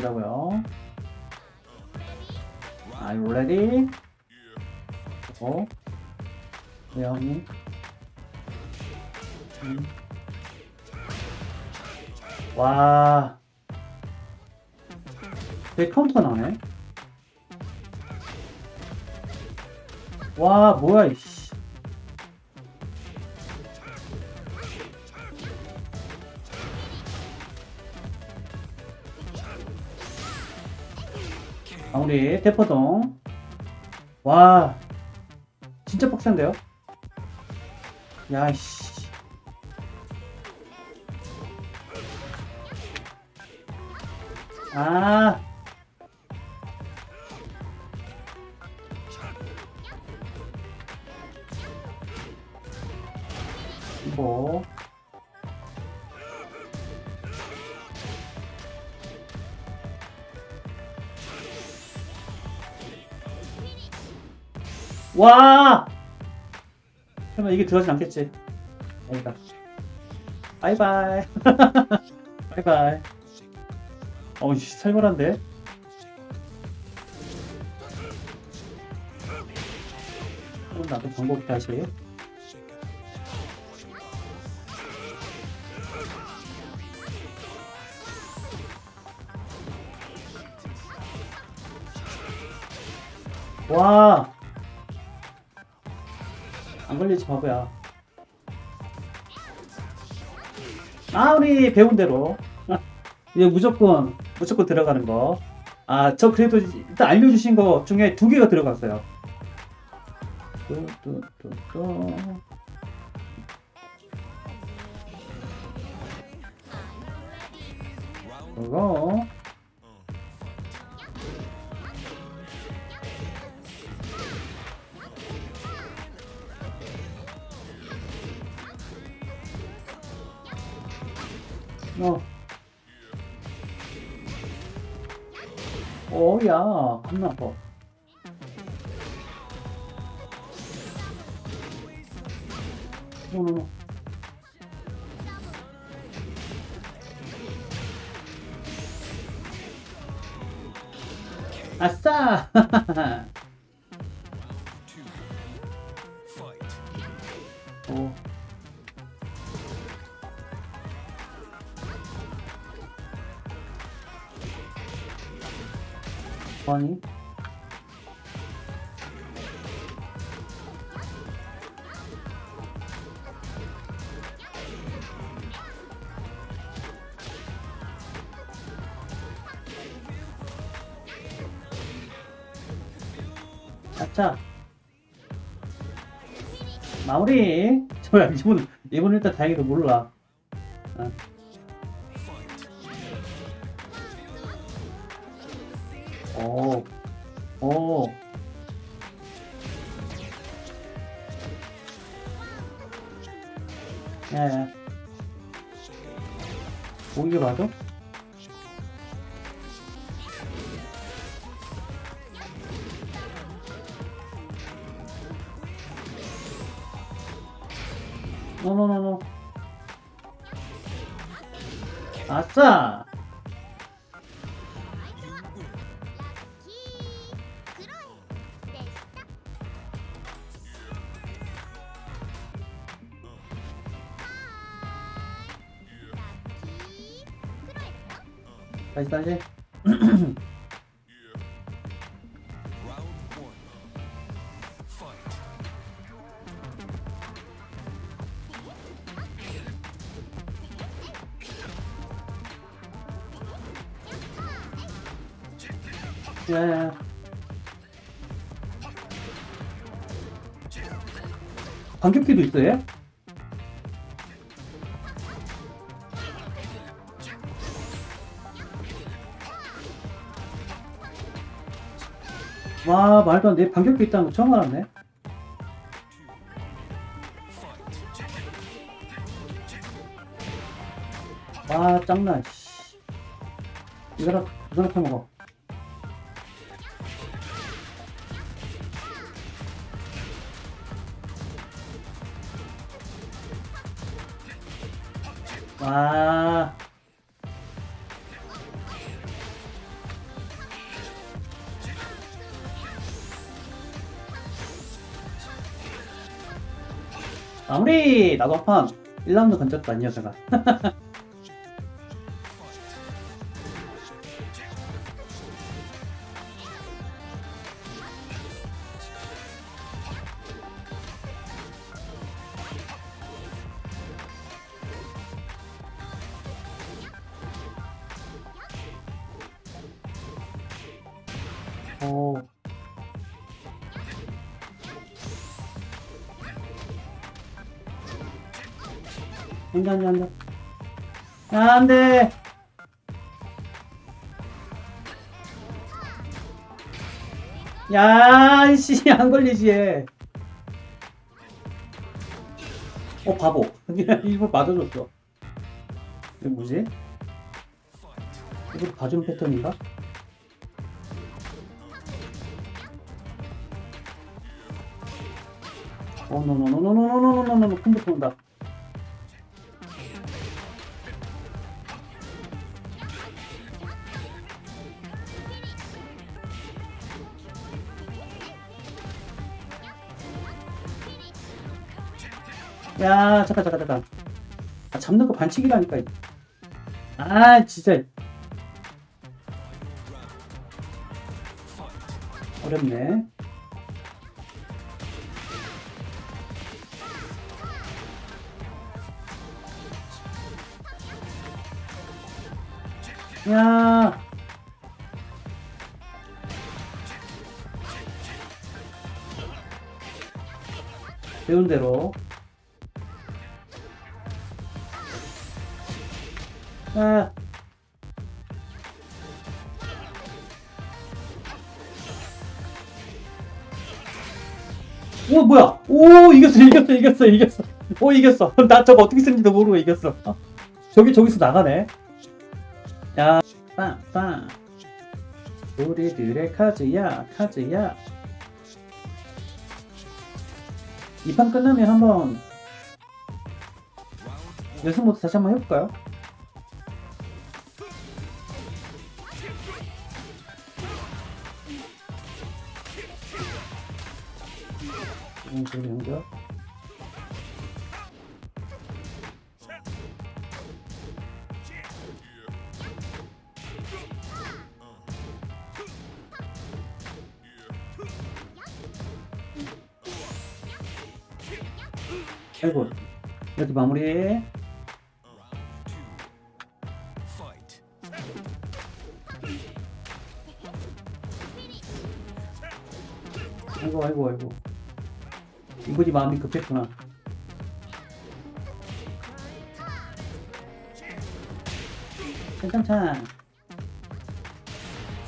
보자고요. Are you ready? 어? 대형이. 음. 와. 내 카운터 나네. 와, 뭐야, 이씨. 마무리, 대포동. 와, 진짜 빡센데요? 야, 씨. 아. 이거. 와! 설마 이게 들어가지 않겠지? 아니다. 바이바이. 바이바이. 어우, 씨, 살벌한데? 그럼 나도 방법 다시. 와! 안 걸리지 바보야. 아 우리 배운 대로 이제 무조건 무조건 들어가는 거. 아 저 그래도 일단 알려주신 거 중에 두 개가 들어갔어요. 뚜뚜뚜뚜. 그거 어. 어야 겁나 아파. 노노노. 아싸! 아니 아차 마무리. 저야 이분 이분 일단 다행히도 몰라. 아. 오, 오. 야, 야. 오 이게 맞아? 노노노노. 아싸! 다시 다시. 야야. 반격기도 있어요? 와 말도 안 돼. 반격기 있다는 거 처음 알았네. 와 짱나. 씨. 이거라 이거나 퍼먹어. 와. 마무리! 나도 한판 1라운드 건졌다, 이 녀석아. 오. 안 돼, 안 돼, 안 돼. 아, 안 돼! 야, 씨, 안 걸리지, 얘. 어, 바보. 일부러 맞아줬어. 이거 뭐지? 이거 봐주는 패턴인가? 어, 노노노노노노노노노노 컴퓨터 온다. 야, 잠깐, 잠깐, 잠깐. 아, 잡는 거 반칙이라니까. 아, 진짜. 어렵네. 야. 배운 대로. 아. 오 뭐야? 오 이겼어 이겼어 이겼어 이겼어. 오 이겼어. 나 저거 어떻게 쓰는지도 모르고 이겼어. 어? 저기 저기서 나가네. 야, 빵빵. 우리들의 카즈야, 카즈야. 이 판 끝나면 한번 연습 모드 다시 한번 해볼까요? 음, 저기 연결. 아이고. 이렇게 마무리. 아이고 아이고 아이고 이분이 마음이 급했구나. 괜찮찬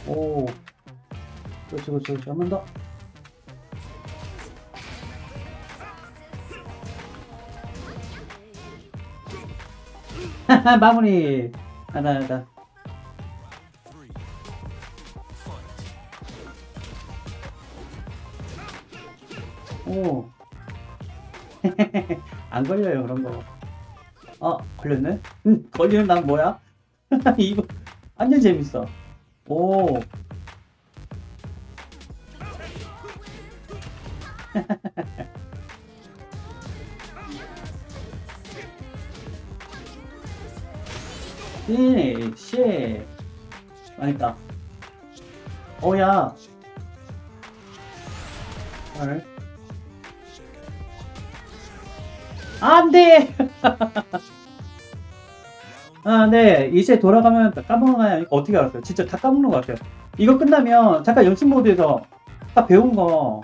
오. 그렇지 그렇지 그렇지. 한 번 더. 마무리. 하나 하나. 오. 안 걸려요, 그런 거. 어, 걸렸네? 응, 걸리는 난 뭐야? 이거 완전 재밌어. 오. 피니쉬. 아니다. 오야. 헐. 안 돼! 아, 네. 이제 돌아가면 까먹어요. 이거 어떻게 알았어요? 진짜 다 까먹는 것 같아요. 이거 끝나면 잠깐 연습 모드에서 딱 배운 거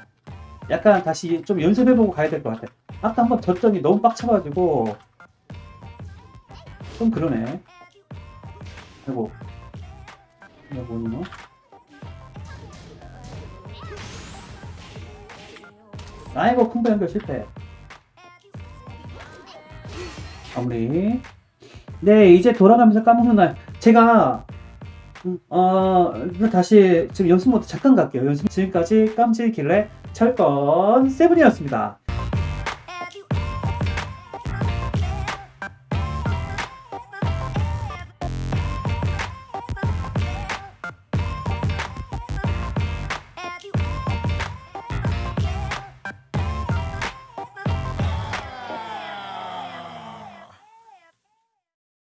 약간 다시 좀 연습해보고 가야 될 것 같아요. 아까 한번 졌더니 너무 빡쳐가지고 좀 그러네. 아이고. 이거 뭐니, 아이고, 콤보 연결 실패. 마무리. 네, 이제 돌아가면서 까먹는 날. 제가, 음, 어, 다시 지금 연습 모드 잠깐 갈게요. 연습, 지금까지 깜찍길래 철권 세븐이었습니다.